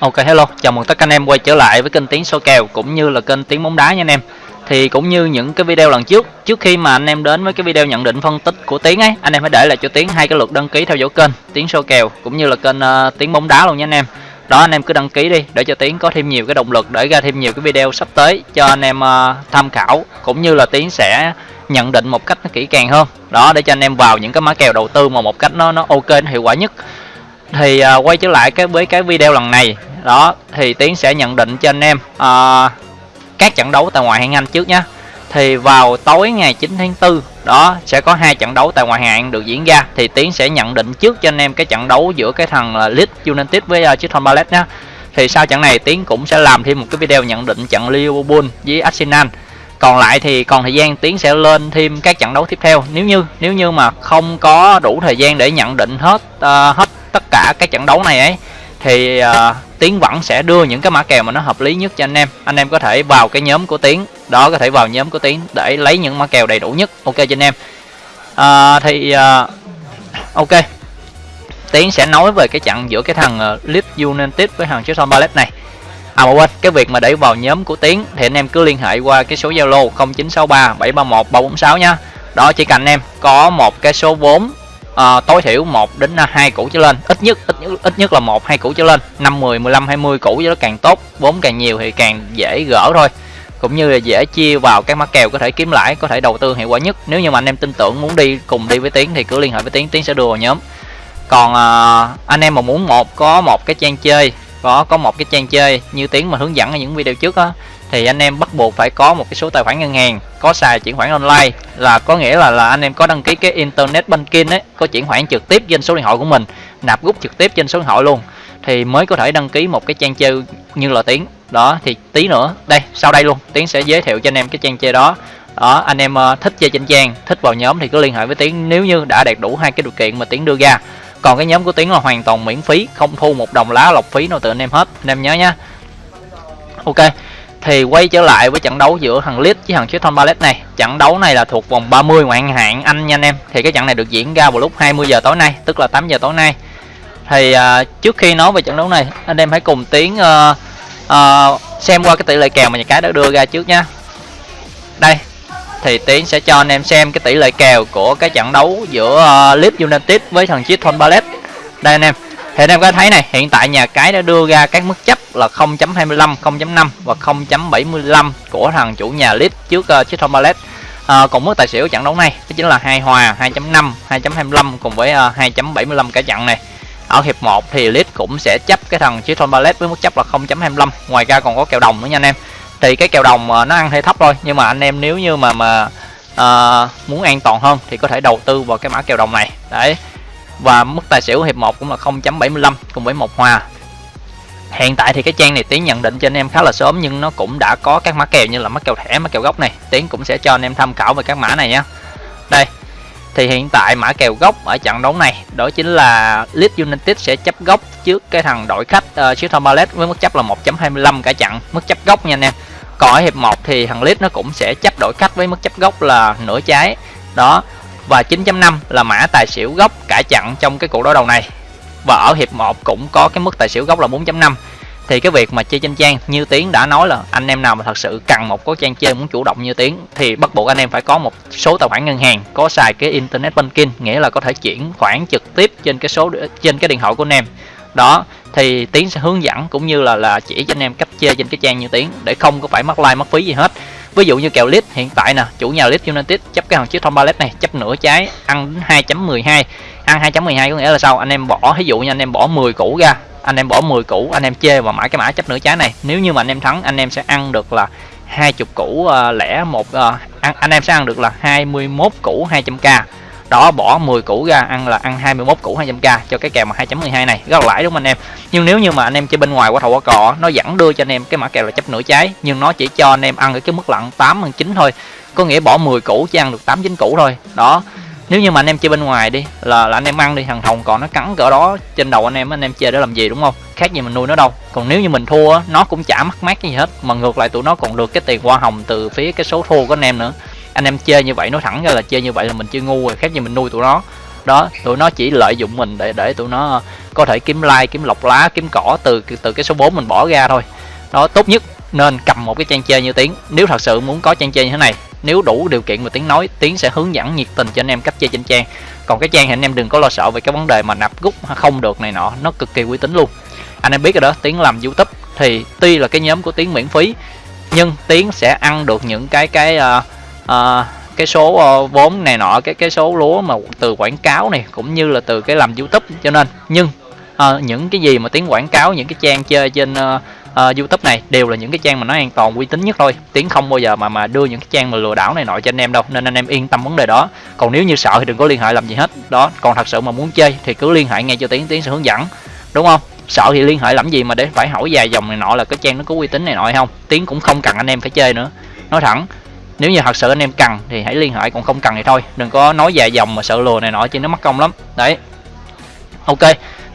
Ok hello, chào mừng tất cả anh em quay trở lại với kênh Tiếng số kèo cũng như là kênh Tiếng bóng đá nha anh em. Thì cũng như những cái video lần trước, trước khi mà anh em đến với cái video nhận định phân tích của Tiếng ấy, anh em hãy để lại cho Tiếng hai cái lượt đăng ký theo dõi kênh Tiếng số kèo cũng như là kênh uh, Tiếng bóng đá luôn nha anh em. Đó anh em cứ đăng ký đi để cho Tiếng có thêm nhiều cái động lực để ra thêm nhiều cái video sắp tới cho anh em uh, tham khảo cũng như là Tiếng sẽ nhận định một cách nó kỹ càng hơn. Đó để cho anh em vào những cái mã kèo đầu tư mà một cách nó nó ok nó hiệu quả nhất thì uh, quay trở lại cái với cái video lần này. Đó thì tiến sẽ nhận định cho anh em uh, các trận đấu tại ngoại hạng anh trước nhé thì vào tối ngày 9 tháng 4 đó sẽ có hai trận đấu tại ngoại hạng được diễn ra. Thì tiến sẽ nhận định trước cho anh em cái trận đấu giữa cái thằng là Leeds United với uh, Crystal Palace nhé thì sau trận này tiến cũng sẽ làm thêm một cái video nhận định trận Liverpool với Arsenal. Còn lại thì còn thời gian tiến sẽ lên thêm các trận đấu tiếp theo. Nếu như nếu như mà không có đủ thời gian để nhận định hết uh, hết tất cả các trận đấu này ấy thì uh, tiến vẫn sẽ đưa những cái mã kèo mà nó hợp lý nhất cho anh em. Anh em có thể vào cái nhóm của tiến đó có thể vào nhóm của tiến để lấy những mã kèo đầy đủ nhất. Ok cho anh em. Uh, thì uh, ok. Tiến sẽ nói về cái trận giữa cái thằng uh, Leeds United với thằng Crystal Palace này. À mà quên, cái việc mà để vào nhóm của Tiến thì anh em cứ liên hệ qua cái số Zalo 0963 731 346 nhá. Đó chỉ cần anh em có một cái số vốn uh, tối thiểu 1 đến à, 2 củ trở lên, ít nhất ít nhất, ít nhất là một hai củ trở lên, 5 10 15 20 củ cho nó càng tốt, vốn càng nhiều thì càng dễ gỡ thôi. Cũng như là dễ chia vào các mã kèo có thể kiếm lãi, có thể đầu tư hiệu quả nhất. Nếu như mà anh em tin tưởng muốn đi cùng đi với Tiến thì cứ liên hệ với Tiến, Tiến sẽ đưa vào nhóm. Còn uh, anh em mà muốn một có một cái trang chơi có có một cái trang chơi như tiếng mà hướng dẫn ở những video trước á thì anh em bắt buộc phải có một cái số tài khoản ngân hàng, có xài chuyển khoản online. Là có nghĩa là là anh em có đăng ký cái internet banking ấy, có chuyển khoản trực tiếp trên số điện thoại của mình, nạp rút trực tiếp trên số điện thoại luôn. Thì mới có thể đăng ký một cái trang chơi như là tiếng đó, thì tí nữa, đây, sau đây luôn, tiến sẽ giới thiệu cho anh em cái trang chơi đó. Đó, anh em ờ, thích chơi trên trang, thích vào nhóm thì cứ liên hệ với tiến. Nếu như đã đạt đủ hai cái điều kiện mà tiến đưa ra. Còn cái nhóm của tiến là hoàn toàn miễn phí, không thu một đồng lá lọc phí nào từ anh em hết. Anh em nhớ nhá. Ok thì quay trở lại với trận đấu giữa thằng Leeds với thằng Crystal Palace này trận đấu này là thuộc vòng 30 ngoại hạng Anh nha anh em thì cái trận này được diễn ra vào lúc 20 giờ tối nay tức là 8 giờ tối nay thì uh, trước khi nói về trận đấu này anh em hãy cùng tiến uh, uh, xem qua cái tỷ lệ kèo mà nhà cái đã đưa ra trước nha đây thì Tiến sẽ cho anh em xem cái tỷ lệ kèo của cái trận đấu giữa uh, Leeds United với thằng Crystal Palace. Đây anh em. Thì anh em có thấy này, hiện tại nhà cái đã đưa ra các mức chấp là 0.25, 0.5 và 0.75 của thằng chủ nhà Leeds trước uh, chiếc Palace. À, còn mức tài xỉu trận đấu này đó chính là hai hòa 2.5 2.25 cùng với uh, 2.75 cả trận này. Ở hiệp 1 thì Leeds cũng sẽ chấp cái thằng Crystal Palace với mức chấp là 0.25 ngoài ra còn có kèo đồng nữa nha anh em. Thì cái kèo đồng ờ, nó ăn hơi thấp thôi nhưng mà anh em nếu như mà mà uh, muốn an toàn hơn thì có thể đầu tư vào cái mã kèo đồng này. Đấy và mức tài xỉu hiệp 1 cũng là 0.75 cùng với một hòa hiện tại thì cái trang này tiến nhận định cho anh em khá là sớm nhưng nó cũng đã có các mã kèo như là mã kèo thẻ mã kèo gốc này. Tiến cũng sẽ cho anh em tham khảo về các mã này nhé. Đây thì hiện tại mã kèo gốc ở trận đấu này đó chính là Leeds United sẽ chấp gốc trước cái thằng đội khách uh, Crystal Palace với mức chấp là 1.25 cả trận. Mức chấp gốc nha anh em. Còn ở hiệp 1 thì thằng Leeds nó cũng sẽ chấp đội khách với mức chấp gốc là nửa trái. Đó và 9.5 là mã tài xỉu gốc cả chặn trong cái cuộc đối đầu này. Và ở hiệp 1 cũng có cái mức tài xỉu gốc là 4.5 thì cái việc mà chơi trên trang như tiến đã nói là anh em nào mà thật sự cần một cái trang chơi muốn chủ động như tiến thì bắt buộc anh em phải có một số tài khoản ngân hàng, có xài cái internet banking, nghĩa là có thể chuyển khoản trực tiếp trên cái số trên cái điện thoại của anh em. Đó, thì tiến sẽ hướng dẫn cũng như là là chỉ cho anh em cách chơi trên cái trang như tiến để không có phải mất like, mất phí gì hết ví dụ như kèo lít hiện tại nè chủ nhà lít united chấp cái thằng chiếc thông ballet này chấp nửa trái ăn đến 2.12 ăn 2.12 có nghĩa là sao? Anh em bỏ ví dụ như anh em bỏ 10 củ ra anh em bỏ 10 củ anh em chê và mãi cái mã chấp nửa trái này. Nếu như mà anh em thắng anh em sẽ ăn được là 20 củ uh, lẻ một uh, ăn, anh em sẽ ăn được là 21 củ 200k đó bỏ 10 củ ra ăn là ăn 21 củ 200k cho cái kèo mà 2.12 này. Rất là lãi đúng không anh em? Nhưng nếu như mà anh em chơi bên ngoài qua thầu qua cò nó vẫn đưa cho anh em cái mã kèo là chấp nửa trái nhưng nó chỉ cho anh em ăn ở cái mức lặn 8 hơn 9 thôi. Có nghĩa bỏ 10 củ chỉ ăn được 8 9 củ thôi. Đó nếu như mà anh em chơi bên ngoài đi là, là anh em ăn đi thằng thòng còn nó cắn cỡ đó trên đầu anh em anh em chơi để làm gì đúng không? Khác gì mình nuôi nó đâu. Còn nếu như mình thua nó cũng chả mắc mát gì hết mà ngược lại tụi nó còn được cái tiền hoa hồng từ phía cái số thua của anh em nữa anh em chơi như vậy nói thẳng ra là chơi như vậy là mình chơi ngu rồi khác gì mình nuôi tụi nó. Đó tụi nó chỉ lợi dụng mình để để tụi nó có thể kiếm like kiếm lọc lá kiếm cỏ từ từ cái số 4 mình bỏ ra thôi. Đó tốt nhất nên cầm một cái trang chơi như tiếng. Nếu thật sự muốn có trang chơi như thế này nếu đủ điều kiện mà tiếng nói tiếng sẽ hướng dẫn nhiệt tình cho anh em cách chơi trên trang. Còn cái trang thì anh em đừng có lo sợ về cái vấn đề mà nạp rút không được này nọ nó cực kỳ uy tín luôn. Anh em biết rồi đó tiếng làm youtube thì tuy là cái nhóm của tiếng miễn phí nhưng tiếng sẽ ăn được những cái cái uh, à, cái số uh, vốn này nọ cái cái số lúa mà từ quảng cáo này cũng như là từ cái làm youtube cho nên nhưng uh, những cái gì mà tiếng quảng cáo những cái trang chơi trên uh, uh, YouTube này đều là những cái trang mà nó an toàn uy tín nhất thôi. Tiếng không bao giờ mà mà đưa những cái trang mà lừa đảo này nọ cho anh em đâu nên anh em yên tâm vấn đề đó. Còn nếu như sợ thì đừng có liên hệ làm gì hết. Đó còn thật sự mà muốn chơi thì cứ liên hệ ngay cho tiếng tiếng sẽ hướng dẫn đúng không? Sợ thì liên hệ làm gì mà để phải hỏi dài dòng này nọ là cái trang nó có uy tín này nọ hay không. Tiếng cũng không cần anh em phải chơi nữa. Nói thẳng nếu như thật sự anh em cần thì hãy liên hệ, còn không cần thì thôi. Đừng có nói dài dòng mà sợ lừa này nọ chứ nó mất công lắm. Đấy. Ok,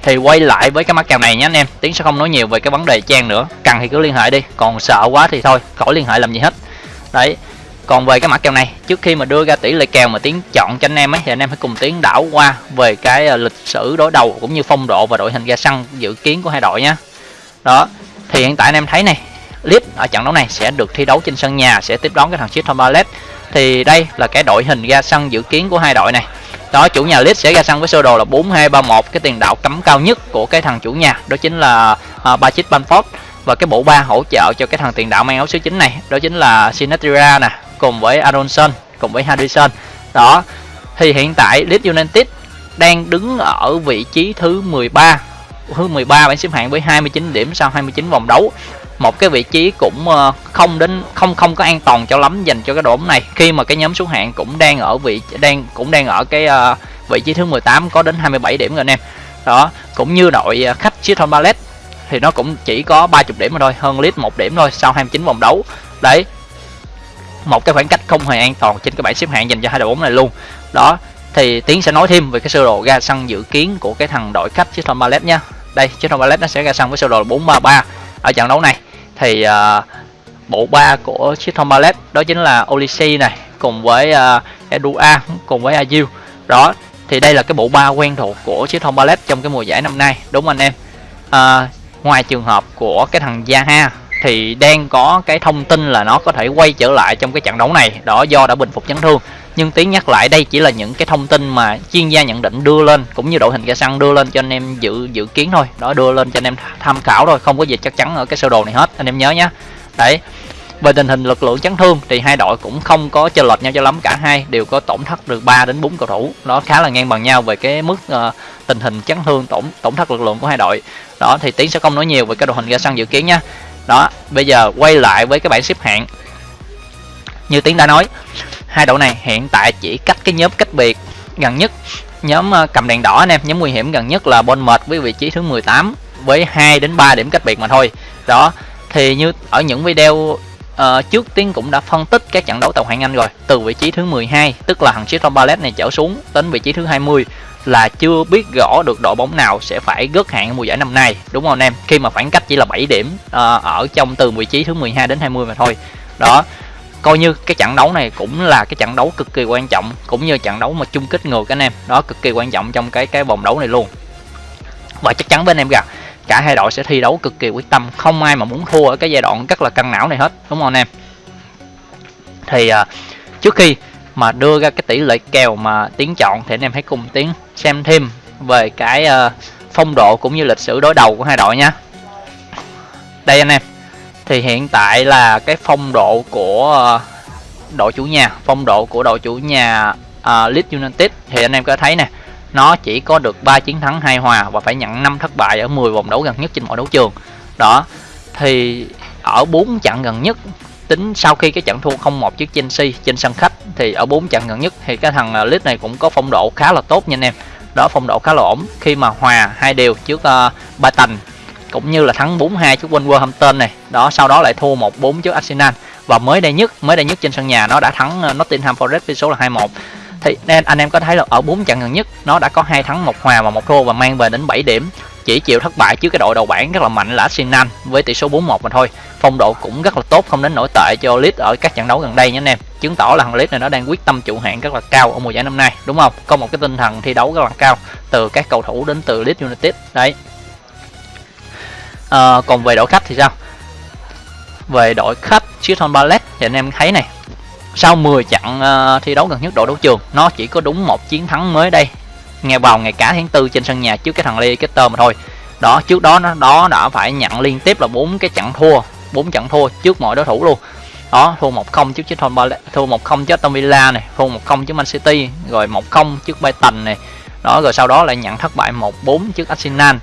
thì quay lại với cái mắt kèo này nhé anh em. Tiến sẽ không nói nhiều về cái vấn đề trang nữa. Cần thì cứ liên hệ đi, còn sợ quá thì thôi, khỏi liên hệ làm gì hết. Đấy. Còn về cái mã kèo này, trước khi mà đưa ra tỷ lệ kèo mà tiến chọn cho anh em ấy, thì anh em hãy cùng tiến đảo qua về cái à, lịch sử đối đầu cũng như phong độ và đội hình ra sân dự kiến của hai đội nhé. Đó. Thì hiện tại anh em thấy này Leeds ở trận đấu này sẽ được thi đấu trên sân nhà sẽ tiếp đón cái thằng Crystal Palace. Thì đây là cái đội hình ra sân dự kiến của hai đội này. Đó chủ nhà Leeds sẽ ra sân với sơ đồ là 4231 cái tiền đạo cấm cao nhất của cái thằng chủ nhà đó chính là uh, Patrick Bamford và cái bộ ba hỗ trợ cho cái thằng tiền đạo mang áo số 9 này đó chính là Sinatra nè cùng với Aronson cùng với Harrison. Đó thì hiện tại Leeds United đang đứng ở vị trí thứ 13 thứ 13 bảng xếp hạng với 29 điểm sau 29 vòng đấu một cái vị trí cũng ờ, không đến không không có an toàn cho lắm dành cho cái đội bóng này. Khi mà cái nhóm xuống hạng cũng đang ở vị đang cũng đang ở cái uh, vị trí thứ 18 có đến 27 điểm rồi anh em đó cũng như đội ờ, khách Crystal Palace thì nó cũng chỉ có 30 điểm mà thôi hơn Leeds một điểm thôi sau 29 vòng đấu. Đấy một cái khoảng cách không hề an toàn trên cái bảng xếp hạng dành cho hai đội bóng này luôn. Đó thì tiến sẽ nói thêm về cái sơ đồ ra sân dự kiến của cái thằng đội khách Crystal Palace nha. Đây Crystal Palace nó sẽ ra sân với sơ đồ là 433 ở trận đấu này thì uh, bộ ba của chiếc Thomas đó chính là Olise này cùng với à, uh, Edua cùng với Azil đó thì đây là cái bộ ba quen thuộc của chiếc Thomas trong cái mùa giải năm nay đúng anh em? Uh, ngoài trường hợp của cái thằng Zaha thì đang có cái thông tin là nó có thể quay trở lại trong cái trận đấu này. Đó do đã bình phục chấn thương nhưng tiếng nhắc lại đây chỉ là những cái thông tin mà chuyên gia nhận định đưa lên cũng như đội hình cây xăng đưa lên cho anh em dự dự kiến thôi. Đó đưa lên cho anh em tham khảo thôi không có gì chắc chắn ở cái sơ đồ này hết anh em nhớ nhé đấy về tình hình lực lượng chấn thương thì hai đội cũng không có chênh lệch nhau cho lắm cả hai đều có tổn thất được 3 đến 4 cầu thủ. Nó khá là ngang bằng nhau về cái mức uh, tình hình chấn thương tổn tổn thất lực lượng của hai đội. Đó thì tiến sẽ không nói nhiều về cái đội hình ra sân dự kiến nha đó bây giờ quay lại với cái bảng xếp hạng. Như tiến đã nói hai đội này hiện tại chỉ cách cái nhóm cách biệt gần nhất. Nhóm ờ, cầm đèn đỏ anh em nhóm nguy hiểm gần nhất là Bournemouth với vị trí thứ 18 với 2 đến 3 điểm cách biệt mà thôi. Đó thì như ở những video uh, trước tiến cũng đã phân tích các trận đấu tàu hạng Anh rồi. Từ vị trí thứ 12 tức là thằng Crystal Palace này trở xuống đến vị trí thứ 20 là chưa biết rõ được đội bóng nào sẽ phải gớt hạng mùa giải năm nay. Đúng không anh em? Khi mà khoảng cách chỉ là 7 điểm uh, ở trong từ vị trí thứ 12 đến 20 mà thôi. Đó coi như cái trận đấu này cũng là cái trận đấu cực kỳ quan trọng cũng như trận đấu mà chung kết ngược anh em. Đó cực kỳ quan trọng trong cái cái vòng đấu này luôn. Và chắc chắn bên em rằng cả hai đội sẽ thi đấu cực kỳ quyết tâm. Không ai mà muốn thua ở cái giai đoạn rất là căng não này hết đúng không anh em? Thì uh, trước khi mà đưa ra cái tỷ lệ kèo mà tiến chọn thì anh em hãy cùng tiến xem thêm về cái uh, phong độ cũng như lịch sử đối đầu của hai đội nha. Đây anh em thì hiện tại là cái phong độ của ờ, đội chủ nhà phong độ của đội chủ nhà uh, Leeds United thì anh em có thấy nè nó chỉ có được 3 chiến thắng hai hòa và phải nhận 5 thất bại ở 10 vòng đấu gần nhất trên mọi đấu trường. Đó thì ở 4 trận gần nhất tính sau khi cái trận thua 0-1 trước Chelsea trên sân khách thì ở 4 trận gần nhất thì cái thằng ờ, Leeds này cũng có phong độ khá là tốt nha anh em. Đó phong độ khá là ổn. Khi mà hòa hai đều trước uh, Brighton cũng như là thắng 4-2 trước Wolverhampton này. Đó, sau đó lại thua 1-4 trước Arsenal. Và mới đây nhất, mới đây nhất trên sân nhà, nó đã thắng ờ, Nottingham Forest với số là 2-1 thì nên anh em có thấy là ở 4 trận gần nhất, nó đã có hai thắng, một hòa và một thua và mang về đến 7 điểm. Chỉ chịu thất bại trước cái đội đầu bảng rất là mạnh là Arsenal với tỷ số 4-1 mà thôi. Phong độ cũng rất là tốt, không đến nổi tệ cho Leeds ở các trận đấu gần đây nhé anh em. Chứng tỏ là thằng Leeds này nó đang quyết tâm trụ hạng rất là cao ở mùa giải năm nay, đúng không? Có một cái tinh thần thi đấu rất là cao từ các cầu thủ đến từ Leeds United. Đấy à, còn về đội khách thì sao? Về đội khách Chiton Ballet thì anh em thấy này. Sau 10 trận uh, thi đấu gần nhất đội đấu trường nó chỉ có đúng một chiến thắng mới đây. Nghe vào ngày cả tháng tư trên sân nhà trước cái thằng Leicester mà thôi. Đó trước đó nó đó đã phải nhận liên tiếp là bốn cái trận thua bốn trận thua trước mọi đối thủ luôn. Đó thua 1-0 trước Chiton Ballet thua 1-0 trước Aston Villa này thua 1-0 trước Man City rồi 1-0 trước Brighton này. Đó rồi sau đó lại nhận thất bại 1-4 trước Arsenal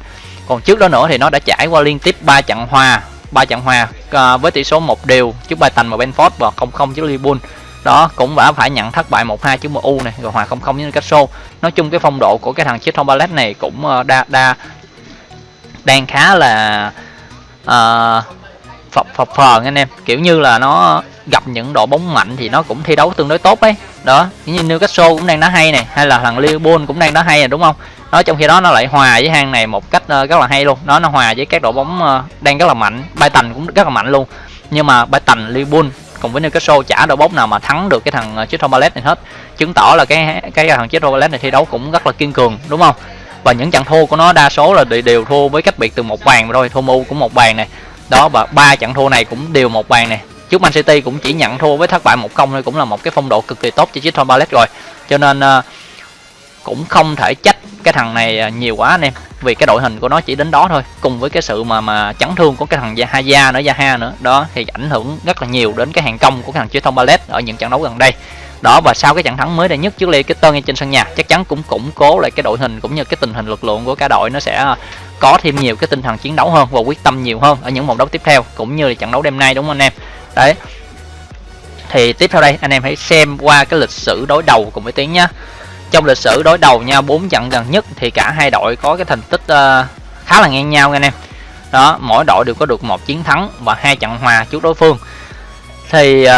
còn trước đó nữa thì nó đã trải qua liên tiếp 3 trận hòa ba trận hòa à, với tỷ số một đều trước Brighton và Benford và 0-0 trước Liverpool. Đó cũng đã phải nhận thất bại 1-2 trước MU này rồi hòa 0-0 với Newcastle. Nói chung cái phong độ của cái thằng Crystal Palace này cũng à, đa đa đang khá là uh, phập phập phờn anh em. Kiểu như là nó gặp những đội bóng mạnh thì nó cũng thi đấu tương đối tốt ấy. Đó như Newcastle cũng đang đá hay này, hay là thằng Liverpool cũng đang đá hay này đúng không? Nó trong khi đó nó lại hòa với hang này một cách ờ, rất là hay luôn. Nó nó hòa với các đội bóng ờ, đang rất là mạnh. Brighton cũng rất là mạnh luôn. Nhưng mà Brighton, Liverpool cùng với Newcastle chả đội bóng nào mà thắng được cái thằng ờ, Crystal Palace này hết. Chứng tỏ là cái cái thằng Crystal Palace này thi đấu cũng rất là kiên cường, đúng không? Và những trận thua của nó đa số là đều thua với cách biệt từ một bàn mà thôi, thua mu cũng một bàn này đó và ba trận thua này cũng đều một bàn này trước Man City cũng chỉ nhận thua với thất bại một công thôi cũng là một cái phong độ cực kỳ tốt cho chiếc Palace rồi. Cho nên uh, cũng không thể trách cái thằng này ờ, nhiều quá anh em vì cái đội hình của nó chỉ đến đó thôi cùng với cái sự mà mà chấn thương của cái thằng Haya nữa Zaha nữa. Đó thì ảnh hưởng rất là nhiều đến cái hàng công của cái thằng Crystal Palace ở những trận đấu gần đây đó và sau cái trận thắng mới đây nhất trước Leicester ngay trên sân nhà chắc chắn cũng củng cố lại cái đội hình cũng như cái tình hình lực lượng của cả đội. Nó sẽ ờ, có thêm nhiều cái tinh thần chiến đấu hơn và quyết tâm nhiều hơn ở những vòng đấu tiếp theo cũng như là trận đấu đêm nay đúng không anh em? Đấy. Thì tiếp theo đây anh em hãy xem qua cái lịch sử đối đầu cùng với tiếng nhá. Trong lịch sử đối đầu nhau bốn trận gần nhất thì cả hai đội có cái thành tích uh, khá là ngang nhau anh em. Đó mỗi đội đều có được một chiến thắng và hai trận hòa trước đối phương thì uh,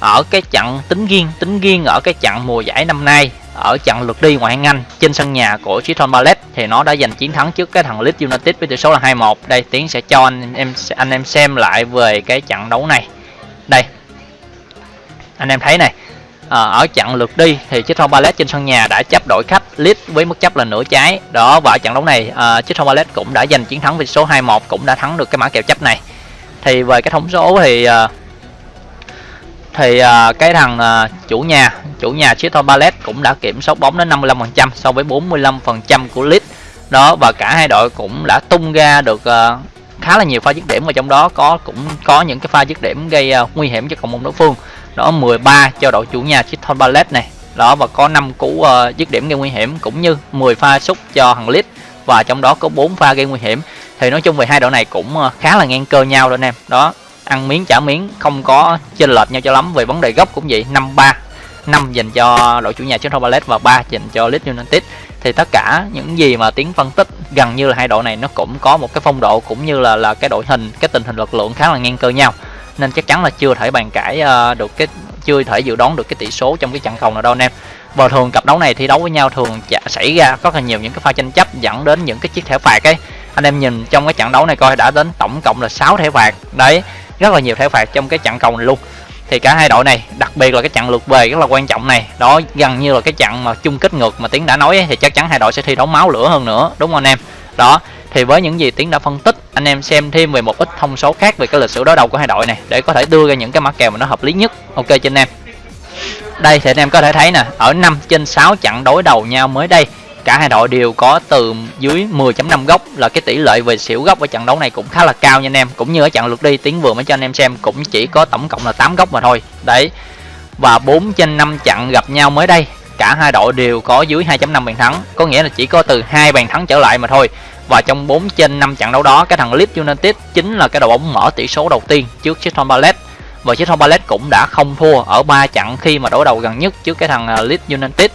ở cái trận tính riêng tính riêng ở cái trận mùa giải năm nay ở trận lượt đi ngoại hạng Anh trên sân nhà của Crystal Palace thì nó đã giành chiến thắng trước cái thằng Leeds United với tỷ số là 2-1. Đây Tiến sẽ cho anh em anh em xem lại về cái trận đấu này. Đây. Anh em thấy này, à, ở trận lượt đi thì Crystal Palace trên sân nhà đã chấp đội khách Leeds với mức chấp là nửa trái đó và ở trận đấu này à, Crystal Palace cũng đã giành chiến thắng với số 2-1 cũng đã thắng được cái mã kèo chấp này thì về cái thống số thì à, thì uh, cái thằng uh, chủ nhà chủ nhà Crystal Palace cũng đã kiểm soát bóng đến 55% so với 45% của Leeds. Đó và cả hai đội cũng đã tung ra được uh, khá là nhiều pha dứt điểm và trong đó có cũng có những cái pha dứt điểm gây uh, nguy hiểm cho cộng môn đối phương. Đó 13 cho đội chủ nhà Crystal Palace này. Đó và có 5 cú uh, dứt điểm gây nguy hiểm cũng như 10 pha sút cho thằng Leeds và trong đó có 4 pha gây nguy hiểm. Thì nói chung về hai đội này cũng uh, khá là ngang cơ nhau rồi anh em. Đó ăn miếng trả miếng không có chênh lệch nhau cho lắm. Về vấn đề gốc cũng vậy 5-3 5 dành cho đội chủ nhà Crystal Palace và 3 dành cho Leeds United. Thì tất cả những gì mà tiếng phân tích gần như là hai đội này nó cũng có một cái phong độ cũng như là là cái đội hình cái tình hình lực lượng khá là ngang cơ nhau. Nên chắc chắn là chưa thể bàn cãi uh, được cái chưa thể dự đoán được cái tỷ số trong cái trận cầu nào đâu anh em. Và thường cặp đấu này thi đấu với nhau thường xảy ra rất là nhiều những cái pha tranh chấp dẫn đến những cái chiếc thẻ phạt ấy. Anh em nhìn trong cái trận đấu này coi đã đến tổng cộng là 6 thẻ phạt. Đấy rất là nhiều thẻ phạt trong cái trận cầu này luôn. Thì cả hai đội này đặc biệt là cái trận lượt về rất là quan trọng này. Đó gần như là cái trận mà chung kết ngược mà tiến đã nói ấy, thì chắc chắn hai đội sẽ thi đấu máu lửa hơn nữa đúng không anh em? Đó thì với những gì tiến đã phân tích anh em xem thêm về một ít thông số khác về cái lịch sử đối đầu của hai đội này để có thể đưa ra những cái mã kèo mà nó hợp lý nhất. Ok cho anh em. Đây thì anh em có thể thấy nè ở 5 trên 6 trận đối đầu nhau mới đây cả hai đội đều có từ dưới 10.5 góc, là cái tỷ lệ về xỉu góc ở trận đấu này cũng khá là cao nha anh em. Cũng như ở trận lượt đi tiến vừa mới cho anh em xem cũng chỉ có tổng cộng là 8 góc mà thôi. Đấy, và 4 trên 5 trận gặp nhau mới đây, cả hai đội đều có dưới 2.5 bàn thắng. Có nghĩa là chỉ có từ hai bàn thắng trở lại mà thôi. Và trong 4 trên 5 trận đấu đó, cái thằng Leeds United chính là cái đội bóng mở tỷ số đầu tiên trước Crystal Palace. Và Crystal Palace cũng đã không thua ở 3 trận khi mà đối đầu gần nhất trước cái thằng à, Leeds United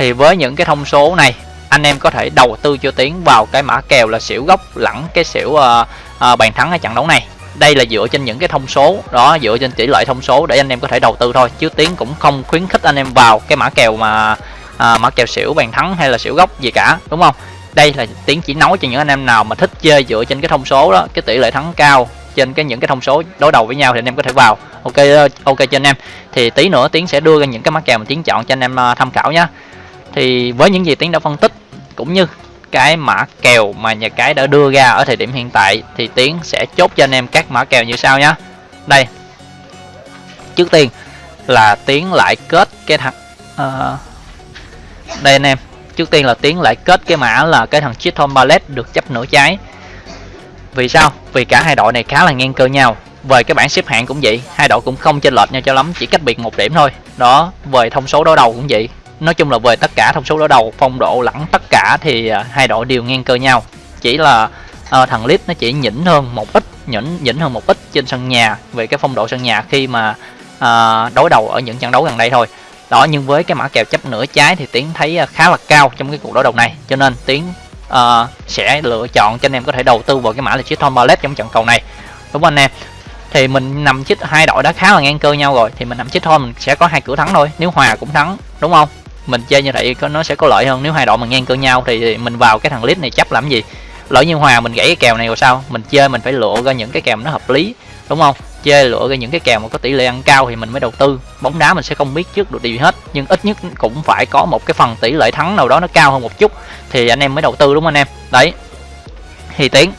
thì với những cái thông số này anh em có thể đầu tư cho tiến vào cái mã kèo là xỉu gốc lẫn cái xỉu uh, uh, bàn thắng ở trận đấu này. Đây là dựa trên những cái thông số đó dựa trên tỷ lệ thông số để anh em có thể đầu tư thôi chứ tiến cũng không khuyến khích anh em vào cái mã kèo mà à, mã kèo xỉu bàn thắng hay là xỉu gốc gì cả đúng không? Đây là tiến chỉ nói cho những anh em nào mà thích chơi dựa trên cái thông số đó cái tỷ lệ thắng cao trên cái những cái thông số đối đầu với nhau thì anh em có thể vào. Ok ok cho anh em. Thì tí nữa tiến sẽ đưa ra những cái mã kèo mà tiến chọn cho anh em tham khảo nhé thì với những gì tiến đã phân tích cũng như cái mã kèo mà nhà cái đã đưa ra ở thời điểm hiện tại thì tiến sẽ chốt cho anh em các mã kèo như sau nhé đây. Trước tiên là tiến lại kết cái thằng uh, đây anh em. Trước tiên là tiến lại kết cái mã là cái thằng Chiton Ballet được chấp nửa trái. Vì sao? Vì cả hai đội này khá là ngang cơ nhau. Về cái bảng xếp hạng cũng vậy hai đội cũng không chênh lệch nhau cho lắm chỉ cách biệt một điểm thôi. Đó về thông số đối đầu cũng vậy nói chung là về tất cả thông số đối đầu phong độ lẫn tất cả thì à, hai đội đều ngang cơ nhau. Chỉ là uh, thằng Leeds nó chỉ nhỉnh hơn một ít nhỉnh nhỉnh hơn một ít trên sân nhà về cái phong độ sân nhà khi mà uh, đối đầu ở những trận đấu gần đây thôi. Đó nhưng với cái mã kèo chấp nửa trái thì tiến thấy khá là cao trong cái cuộc đối đầu này. Cho nên tiến uh, sẽ lựa chọn cho anh em có thể đầu tư vào cái mã là chiếc Tom Ballet trong trận cầu này. Đúng không anh em? Thì mình nằm chích hai đội đã khá là ngang cơ nhau rồi thì mình nằm chích thôi mình sẽ có hai cửa thắng thôi nếu hòa cũng thắng đúng không? Mình chơi như vậy có nó sẽ có lợi hơn. Nếu hai đội mà ngang cơ nhau thì mình vào cái thằng lít này chấp làm gì? Lỡ như hòa mình gãy cái kèo này rồi sao? Mình chơi mình phải lựa ra những cái kèo nó hợp lý, đúng không? Chơi lựa ra những cái kèo mà có tỷ lệ ăn cao thì mình mới đầu tư. Bóng đá mình sẽ không biết trước được điều gì hết, nhưng ít nhất cũng phải có một cái phần tỷ lệ thắng nào đó nó cao hơn một chút thì anh em mới đầu tư, đúng không anh em? Đấy. Thì tiến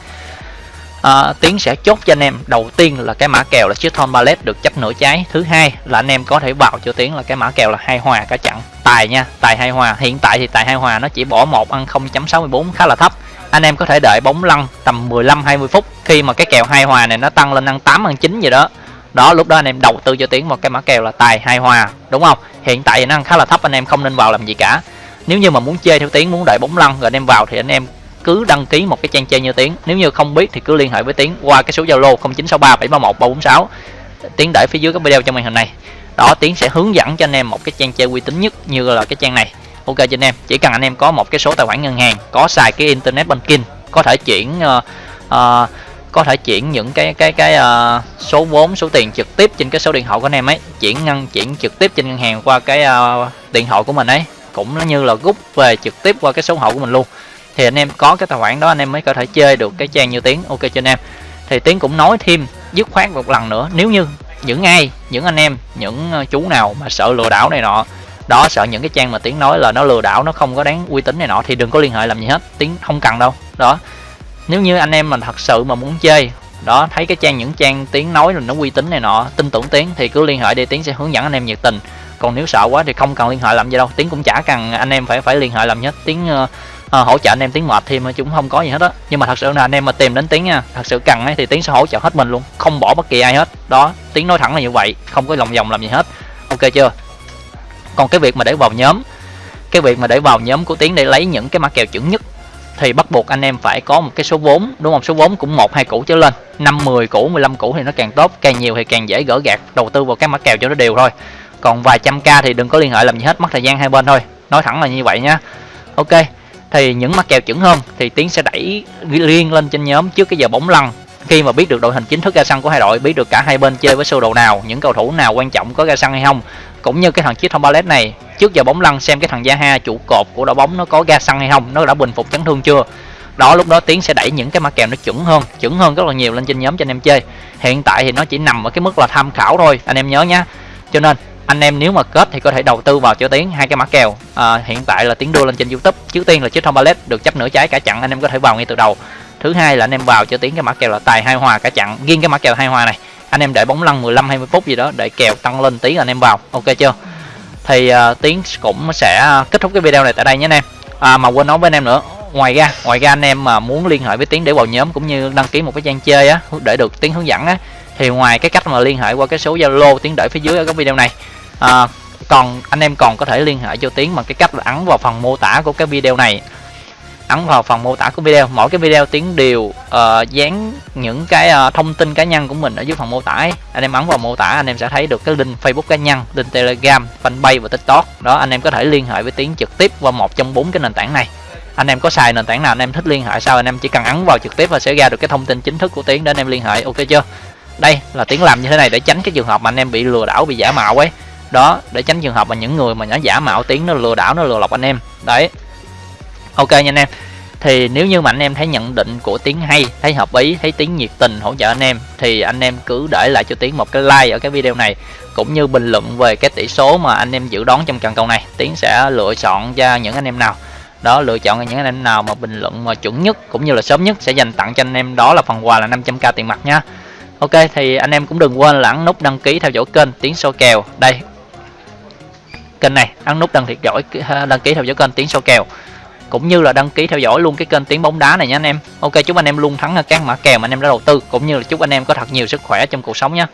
à, tiến sẽ chốt cho anh em. Đầu tiên là cái mã kèo là chiếc thon ballet được chấp nửa trái. Thứ hai là anh em có thể vào cho tiến là cái mã kèo là hai hòa cả chặn tài nha tài hai hòa. Hiện tại thì tài hai hòa nó chỉ bỏ một ăn 0.64 khá là thấp. Anh em có thể đợi bóng lăn tầm 15 20 phút. Khi mà cái kèo hai hòa này nó tăng lên ăn 8 ăn 9 gì đó. Đó lúc đó anh em đầu tư cho tiến một cái mã kèo là tài hai hòa. Đúng không? Hiện tại nó ăn khá là thấp anh em không nên vào làm gì cả. Nếu như mà muốn chơi theo tiến muốn đợi bóng lăn rồi anh em vào thì anh em cứ đăng ký một cái trang chơi như tiến. Nếu như không biết thì cứ liên hệ với tiến qua cái số zalo 0963 731 346 tiến để phía dưới cái video trong màn hình này. Đó tiến sẽ hướng dẫn cho anh em một cái trang chơi uy tín nhất như là cái trang này. Ok cho anh em chỉ cần anh em có một cái số tài khoản ngân hàng có xài cái internet banking có thể chuyển uh, uh, có thể chuyển những cái cái cái uh, số vốn số tiền trực tiếp trên cái số điện thoại của anh em ấy chuyển ngân chuyển trực tiếp trên ngân hàng qua cái uh, điện thoại của mình ấy. Cũng như là rút về trực tiếp qua cái số hộ của mình luôn thì anh em có cái tài khoản đó anh em mới có thể chơi được cái trang như tiếng ok cho anh em. Thì tiếng cũng nói thêm dứt khoát một lần nữa nếu như những ai những anh em những ờ, chú nào mà sợ lừa đảo này nọ đó sợ những cái trang mà tiếng nói là nó lừa đảo nó không có đáng uy tín này nọ thì đừng có liên hệ làm gì hết. Tiếng không cần đâu. Đó. Nếu như anh em mình thật sự mà muốn chơi đó thấy cái trang những trang tiếng nói là nó uy tín này nọ tin tưởng tiếng thì cứ liên hệ đi tiếng sẽ hướng dẫn anh em nhiệt tình. Còn nếu sợ quá thì không cần liên hệ làm gì đâu. Tiếng cũng chả cần anh em phải phải liên hệ làm nhất tiếng uh, ờ, à, hỗ trợ anh em tiếng mệt thêm chúng không có gì hết á. Nhưng mà thật sự là anh em mà tìm đến tiếng nha thật sự cần ấy, thì tiếng sẽ hỗ trợ hết mình luôn không bỏ bất kỳ ai hết. Đó tiếng nói thẳng là như vậy không có lòng vòng làm gì hết. Ok chưa? Còn cái việc mà để vào nhóm cái việc mà để vào nhóm của tiếng để lấy những cái mã kèo chuẩn nhất thì bắt buộc anh em phải có một cái số vốn đúng không? Số vốn cũng một hai củ trở lên. Năm 10 củ 15 củ thì nó càng tốt càng nhiều thì càng dễ gỡ gạt đầu tư vào các mã kèo cho nó đều thôi. Còn vài trăm k thì đừng có liên hệ làm gì hết mất thời gian hai bên thôi. Nói thẳng là như vậy nhá ok thì những mắt kèo chuẩn hơn thì tiến sẽ đẩy liên lên trên nhóm trước cái giờ bóng lăn. Khi mà biết được đội hình chính thức ra sân của hai đội, biết được cả hai bên chơi với sơ đồ nào, những cầu thủ nào quan trọng có ra sân hay không, cũng như cái thằng chiếc thông ballet này, trước giờ bóng lăn xem cái thằng Zaha trụ cột của đội bóng nó có ra sân hay không, nó đã bình phục chấn thương chưa. Đó, lúc đó tiến sẽ đẩy những cái mã kèo nó chuẩn hơn chuẩn hơn rất là nhiều lên trên nhóm cho anh em chơi. Hiện tại thì nó chỉ nằm ở cái mức là tham khảo thôi, anh em nhớ nhá. Cho nên anh em nếu mà kết thì có thể đầu tư vào cho tiến hai cái mã kèo. À, hiện tại là tiến đưa lên trên youtube trước tiên là chiếc thông ballet được chấp nửa trái cả chặn anh em có thể vào ngay từ đầu. Thứ hai là anh em vào cho tiến cái mã kèo là tài hai hòa cả chặn riêng cái mã kèo hai hòa này. Anh em để bóng lăn 15 20 phút gì đó để kèo tăng lên tí anh em vào. Ok chưa? Thì à, uh, tiến cũng sẽ kết thúc cái video này tại đây nhé anh em. À, mà quên nói với anh em nữa ngoài ra ngoài ra anh em mà muốn liên hệ với tiến để vào nhóm cũng như đăng ký một cái trang chơi á để được tiến hướng dẫn á thì ngoài cái cách mà liên hệ qua cái số zalo tiến để phía dưới ở cái video này à, còn anh em còn có thể liên hệ cho tiến bằng cái cách là ấn vào phần mô tả của cái video này. Ấn vào phần mô tả của video mỗi cái video tiến đều uh, dán những cái uh, thông tin cá nhân của mình ở dưới phần mô tả ấy. anh em ấn vào mô tả anh em sẽ thấy được cái link facebook cá nhân link telegram fanpage và tiktok. Đó anh em có thể liên hệ với tiến trực tiếp qua một trong bốn cái nền tảng này. Anh em có xài nền tảng nào anh em thích liên hệ sao anh em chỉ cần ấn vào trực tiếp và sẽ ra được cái thông tin chính thức của tiến để anh em liên hệ. Ok chưa? Đây là tiến làm như thế này để tránh cái trường hợp mà anh em bị lừa đảo bị giả mạo ấy đó, để tránh trường hợp mà những người mà nó giả mạo tiếng nó lừa đảo, nó lừa lọc anh em. Đấy. Ok nha anh em. Thì nếu như mà anh em thấy nhận định của tiếng hay, thấy hợp ý, thấy tiếng nhiệt tình hỗ trợ anh em, thì anh em cứ để lại cho tiếng một cái like ở cái video này. Cũng như bình luận về cái tỷ số mà anh em dự đoán trong trận cầu này tiếng sẽ lựa chọn cho những anh em nào. Đó, lựa chọn những anh em nào mà bình luận mà chuẩn nhất cũng như là sớm nhất sẽ dành tặng cho anh em. Đó là phần quà là 500k tiền mặt nha. Ok, thì anh em cũng đừng quên là ấn nút đăng ký theo dõi kênh tiến số kèo. Đây kênh này, ấn nút đăng thiệt giỏi đăng ký theo dõi kênh tiếng sâu kèo. Cũng như là đăng ký theo dõi luôn cái kênh tiếng bóng đá này nha anh em. Ok, chúc anh em luôn thắng các mã kèo mà anh em đã đầu tư, cũng như là chúc anh em có thật nhiều sức khỏe trong cuộc sống nhé.